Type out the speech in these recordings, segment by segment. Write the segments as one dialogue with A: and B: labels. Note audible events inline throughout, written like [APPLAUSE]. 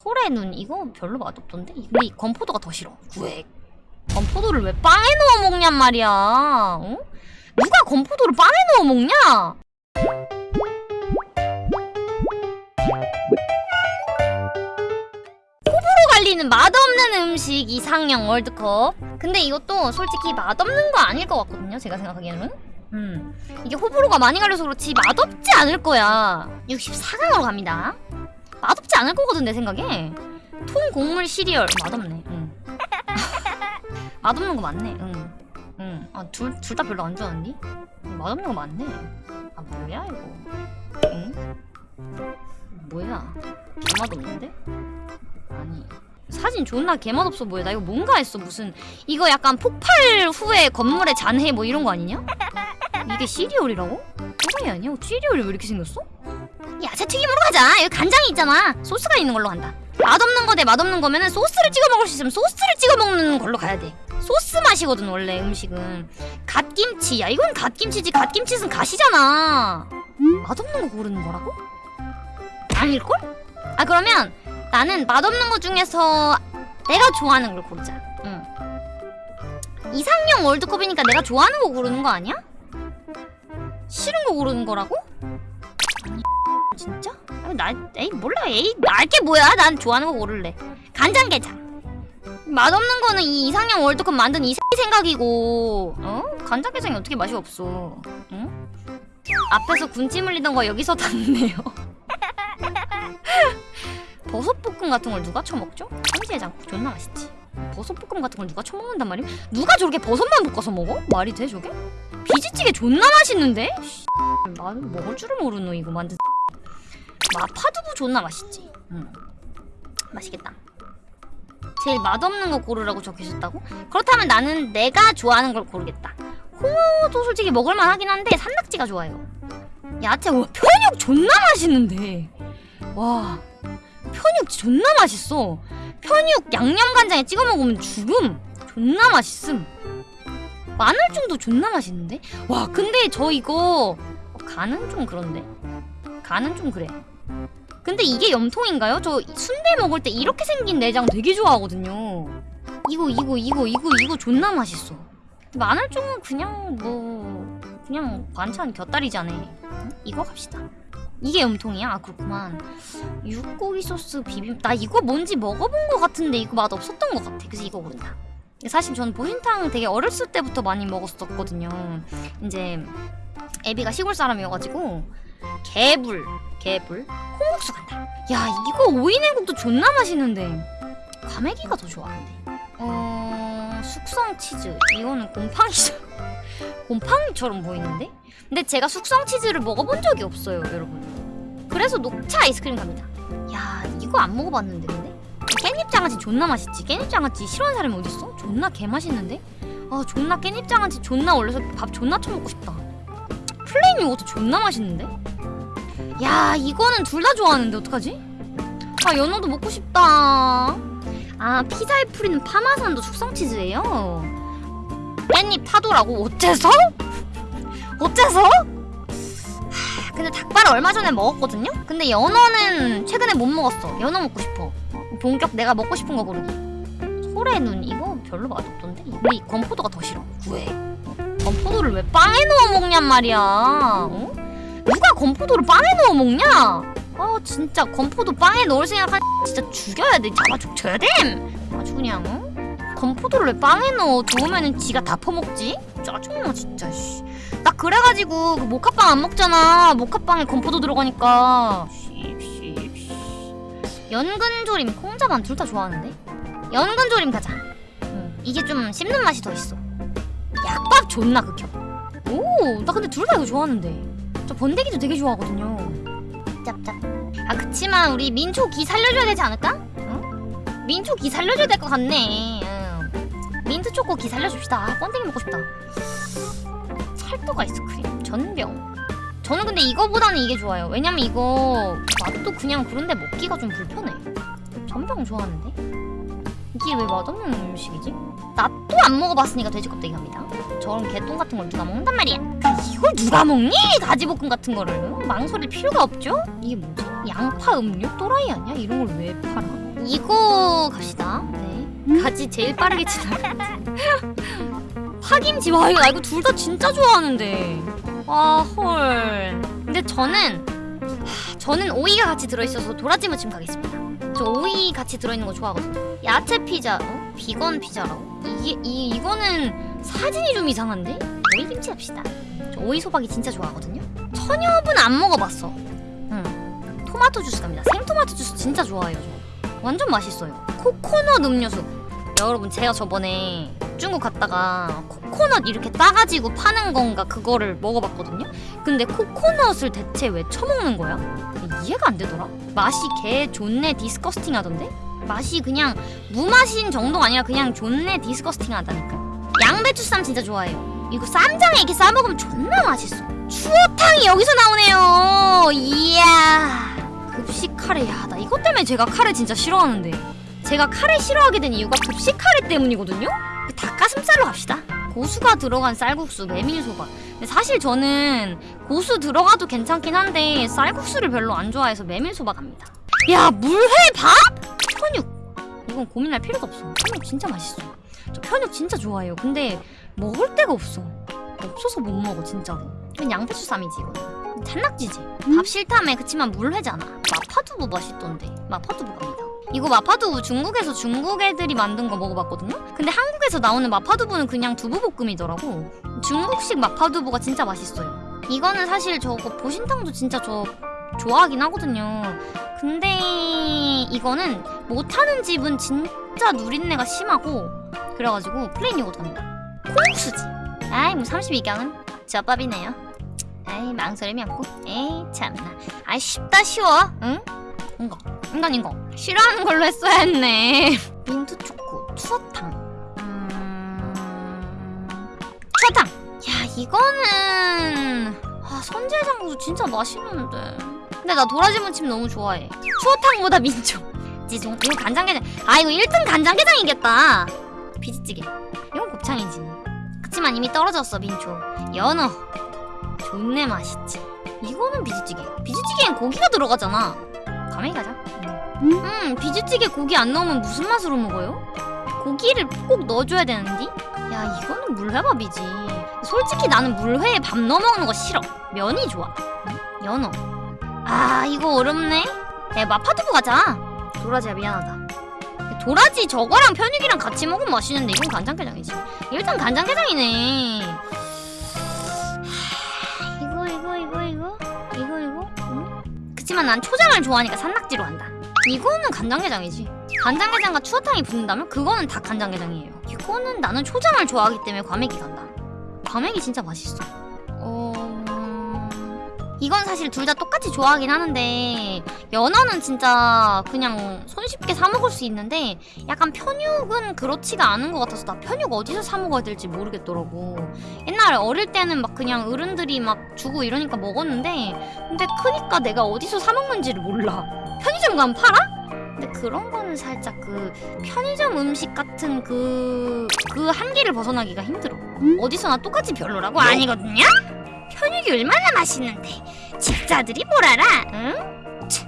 A: 소래 눈 이거 별로 맛없던데? 근데 이 건포도가 더 싫어. 구액 건포도를 왜 빵에 넣어 먹냔 말이야. 어? 누가 건포도를 빵에 넣어 먹냐? 호불호 갈리는 맛없는 음식 이상형 월드컵. 근데 이것도 솔직히 맛없는 거 아닐 것 같거든요 제가 생각하기에는. 음. 이게 호불호가 많이 갈려서 그렇지 맛없지 않을 거야. 64강으로 갑니다 맛없지 않을 거거든 내 생각에 통 곡물 시리얼 맛없네 응. [LAUGHS] 맛없는 거 맞네 응. 응. 아, 둘, 둘 다 별로 안 좋아하니? 응, 맛없는 거 맞네 아 뭐야 이거 응? 뭐야 개맛없는데? 아니 사진 존나 개맛없어 보여 나 이거 뭔가 했어 무슨 이거 약간 폭발 후에 건물의 잔해 뭐 이런 거 아니냐? 이게 시리얼이라고? 또라이 아니야? 시리얼이 왜 이렇게 생겼어? 야채튀김으로 가자 여기 간장이 있잖아 소스가 있는 걸로 간다 맛없는 거 대 맛없는 거면은 소스를 찍어 먹을 수 있으면 소스를 찍어 먹는 걸로 가야 돼 소스 맛이거든 원래 음식은 갓김치 야 이건 갓김치지 갓김치는 갓이잖아 맛없는 거 고르는 거라고? 아닐걸? 아 그러면 나는 맛없는 거 중에서 내가 좋아하는 걸 고르자 응. 이상형 월드컵이니까 내가 좋아하는 거 고르는 거 아니야? 싫은 거 고르는 거라고? 진짜? 아니, 나 에이 몰라 에이 알게 뭐야 난 좋아하는 거 고를래 간장게장 맛없는 거는 이 이상형 월드컵 만든 이 생각이고 어? 간장게장이 어떻게 맛이 없어 응? 앞에서 군침 흘리던 거 여기서 닿네요 [LAUGHS] 버섯볶음 같은 걸 누가 쳐먹죠? 참치해장국 존나 맛있지 버섯볶음 같은 걸 누가 쳐먹는단 말이야? 누가 저렇게 버섯만 볶아서 먹어? 말이 돼 저게? 비지찌개 존나 맛있는데? 씨, 나 먹을 줄을 모르노 이거 만든 마파두부 존나 맛있지. 응. 맛있겠다. 제일 맛없는 거 고르라고 적혀있었다고? 그렇다면 나는 내가 좋아하는 걸 고르겠다. 홍어도 솔직히 먹을만 하긴 한데 산낙지가 좋아요. 야채 와 편육 존나 맛있는데. 와 편육 존나 맛있어. 편육 양념간장에 찍어 먹으면 죽음. 존나 맛있음. 마늘종도 존나 맛있는데? 와 근데 저 이거 어, 간은 좀 그런데? 간은 좀 그래 근데 이게 염통인가요? 저 순대 먹을 때 이렇게 생긴 내장 되게 좋아하거든요. 이거 이거 이거 이거 이거 존나 맛있어. 마늘종은 그냥 뭐 그냥 반찬 곁다리잖아 응? 이거 갑시다. 이게 염통이야? 아 그렇구만. 육고기 소스 비빔 나 이거 뭔지 먹어본 것 같은데 이거 맛 없었던 것 같아. 그래서 이거 고른다. 사실 저는 보신탕 되게 어렸을 때부터 많이 먹었었거든요. 이제 애비가 시골 사람이어가지고 개불 개불? 콩국수 간다. 야 이거 오이냉국도 존나 맛있는데. 과메기가 더 좋아하는데. 어... 숙성 치즈. 이거는 곰팡이죠. [LAUGHS] 곰팡이처럼 보이는데? 근데 제가 숙성 치즈를 먹어본 적이 없어요 여러분. 그래서 녹차 아이스크림 갑니다. 야 이거 안 먹어봤는데 근데? 깻잎 장아찌 존나 맛있지. 깻잎 장아찌 싫어하는 사람이 어딨어? 존나 개맛있는데? 아 존나 깻잎 장아찌 존나 올려서 밥 존나 쳐먹고 싶다 플레인 요거트 존나 맛있는데? 야 이거는 둘 다 좋아하는데 어떡하지? 아 연어도 먹고 싶다 아 피자에 뿌리는 파마산도 숙성치즈예요 깻잎 타도라고? 어째서? [LAUGHS] 어째서? 하, 근데 닭발을 얼마 전에 먹었거든요? 근데 연어는 최근에 못 먹었어 연어 먹고 싶어 본격 내가 먹고 싶은 거 고르기 소래 눈 이거 별로 맛없던데? 이 건포도가 더 싫어 구해 건포도를 왜 빵에 넣어 먹냔 말이야 어? 누가 건포도를 빵에 넣어 먹냐? 아 진짜 건포도 빵에 넣을 생각한 [LAUGHS] 진짜 죽여야 돼 잡아 죽여야 돼 아주 그냥 어? 건포도를 왜 빵에 넣어 좋으면은 지가 다 퍼먹지? 짜증나 진짜 씨. 나 그래가지고 그 모카빵 안 먹잖아 모카빵에 건포도 들어가니까 연근조림 콩자반 둘 다 좋아하는데 연근조림 가자 응, 이게 좀 씹는 맛이 더 있어 약밥 존나 극혐. 오 나 근데 둘 다 이거 좋아하는데. 저 번데기도 되게 좋아하거든요. 짭짭. 아 그치만 우리 민초 기 살려줘야 되지 않을까? 응? 민초 기 살려줘야 될 것 같네. 응. 민트 초코 기 살려줍시다. 아, 번데기 먹고 싶다. 찰떡 아이스크림? 전병. 저는 근데 이거보다는 이게 좋아요. 왜냐면 이거 맛도 그냥 그런데 먹기가 좀 불편해. 전병 좋아하는데 이게 왜 맛없는 음식이지? 나또안 먹어봤으니까 돼지 껍데기 갑니다 저런 개똥 같은 걸 누가 먹는단 말이야 이걸 누가 먹니? 가지볶음 같은 거를 망설일 필요가 없죠? 이게 뭐지? 양파 음료? 또라이 아니야? 이런 걸 왜 팔아? 이거 갑시다. 네. 같이 제일 빠르게 지나가. [LAUGHS] 파김치 와 이거 나 이거 둘 다 진짜 좋아하는데. 와 헐. 근데 저는 하, 저는 오이가 같이 들어있어서 도라지 무침 가겠습니다. 저 오이 같이 들어있는 거 좋아하거든요. 야채 피자, 어? 비건 피자라고? 이게 이 이거는 사진이 좀 이상한데? 오이 김치 합시다. 저 오이 소박이 진짜 좋아하거든요. 천엽은 안 먹어봤어. 응. 토마토 주스 갑니다. 생토마토 주스 진짜 좋아해요. 저. 완전 맛있어요. 코코넛 음료수. 야, 여러분 제가 저번에 중국 갔다가 코코넛 이렇게 따가지고 파는 건가 그거를 먹어봤거든요. 근데 코코넛을 대체 왜 처먹는 거야? 이해가 안 되더라. 맛이 개 존내 disgusting 하던데? 맛이 그냥 무맛인 정도가 아니라 그냥 존내 disgusting 하다니까. 양배추쌈 진짜 좋아해요. 이거 쌈장에 이렇게 싸먹으면 존나 맛있어. 추어탕이 여기서 나오네요. 이야. 급식 카레. 야, 나 이것 때문에 제가 카레 진짜 싫어하는데. 제가 카레 싫어하게 된 이유가 급식 카레 때문이거든요? 닭가슴살로 갑시다. 고수가 들어간 쌀국수, 메밀소바. 근데 사실 저는 고수 들어가도 괜찮긴 한데 쌀국수를 별로 안 좋아해서 메밀소바 갑니다. 야, 물회 밥? 이건 고민할 필요가 없어. 편육 진짜 맛있어. 저 편육 진짜 좋아해요. 근데 먹을 데가 없어. 없어서 못 먹어, 진짜로. 이건 양배추 쌈이지, 이거는. 산낙지지. 밥 싫다며. 그치만 물회잖아. 마파두부 맛있던데. 마파두부 갑니다. 이거 마파두부 중국에서 중국 애들이 만든 거 먹어봤거든요? 근데 한국에서 나오는 마파두부는 그냥 두부볶음이더라고. 중국식 마파두부가 진짜 맛있어요. 이거는 사실 저거 보신탕도 진짜 저 좋아하긴 하거든요. 근데 이거는 못하는 집은 진짜 누린내가 심하고 그래가지고 플레인 요거트 갑니다. 콩국수지. 아이 뭐 32강은 좆밥이네요. 아이 망설임이 없고. 에이 참나. 아이 쉽다 쉬워. 응? 이거. 인간 이거. 싫어하는 걸로 했어야 했네. [LAUGHS] 민트 초코 추어탕. 음... 추어탕. 야 이거는 아 선제장국도 진짜 맛있는데. 근데 나 도라지 무침 너무 좋아해. 추어탕보다 민초. 지송 이거 간장게장. 아 이거 1등 간장게장이겠다. 비지찌개. 이건 곱창이지. 그치만 이미 떨어졌어 민초. 연어. 존내 맛있지. 이거는 비지찌개. 비지찌개엔 고기가 들어가잖아. 가만히 가자. 음, 비지찌개 고기 안 넣으면 무슨 맛으로 먹어요? 고기를 꼭 넣어줘야 되는데? 야, 이거는 물회밥이지. 솔직히 나는 물회에 밥 넣어 먹는 거 싫어. 면이 좋아. 응? 연어. 아, 이거 어렵네. 야, 마파두부 가자. 도라지야, 미안하다. 도라지 저거랑 편육이랑 같이 먹으면 맛있는데 이건 간장게장이지. 일단 간장게장이네. 하, 이거 이거 이거 이거 이거 이거. 응? 그치만 난 초장을 좋아하니까 산낙지로 한다. 이거는 간장게장이지. 간장게장과 추어탕이 붙는다면 그거는 다 간장게장이에요. 이거는 나는 초장을 좋아하기 때문에 과메기 간다. 과메기 진짜 맛있어. 어... 이건 사실 둘 다 똑같이 좋아하긴 하는데 연어는 진짜 그냥 손쉽게 사 먹을 수 있는데 약간 편육은 그렇지가 않은 것 같아서 나 편육 어디서 사 먹어야 될지 모르겠더라고. 옛날에 어릴 때는 막 그냥 어른들이 막 주고 이러니까 먹었는데 근데 크니까 내가 어디서 사 먹는지를 몰라. 편의점 가면 팔아? 근데 그런 거는 살짝 그 편의점 음식 같은 그, 그 한계를 벗어나기가 힘들어. 어디서나 똑같이 별로라고? 아니거든요? 편육이 얼마나 맛있는데 집사들이 뭘 알아? 응? 치,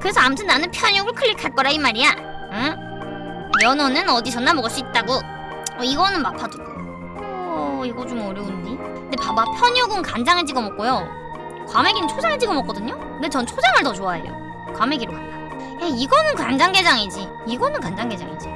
A: 그래서 아무튼 나는 편육을 클릭할 거라 이 말이야. 응? 연어는 어디서나 먹을 수 있다고. 어, 이거는 마파두부. 어, 이거 좀 어려운데. 근데 봐봐, 편육은 간장에 찍어 먹고요. 과메기는 초장에 찍어 먹거든요. 근데 전 초장을 더 좋아해요. 과메기로 간다. 야, 이거는 간장게장이지. 이거는 간장게장이지.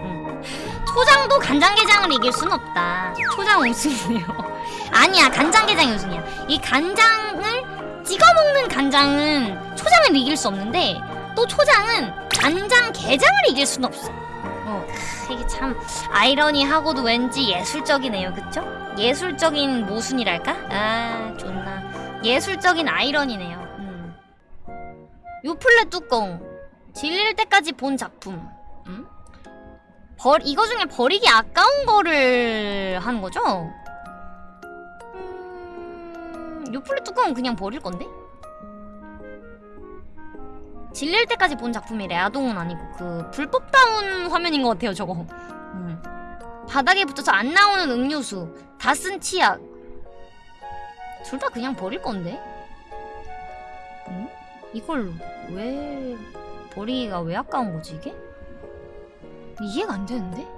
A: 응. 초장도 간장게장을 이길 순 없다. 초장 우승이에요. [LAUGHS] 아니야, 간장게장이 우승이야. 이 간장을 찍어 먹는 간장은 초장을 이길 수 없는데 또 초장은 간장게장을 이길 순 없어. 어, 크, 이게 참 아이러니하고도 왠지 예술적이네요, 그쵸? 예술적인 모순이랄까? 아, 좋나. 예술적인 아이러니네요. 음. 요플레 뚜껑 질릴 때까지 본 작품. 음? 버 이거 중에 버리기 아까운 거를 하는 거죠? 음, 요플레 뚜껑은 그냥 버릴 건데? 질릴 때까지 본 작품이래. 아동은 아니고 그 불법 다운 화면인 것 같아요. 저거. 음. 바닥에 붙어서 안 나오는 음료수, 다 쓴 치약. 둘 다 그냥 버릴 건데? 음? 이걸 왜 버리기가 왜 아까운 거지 이게? 이해가 안 되는데?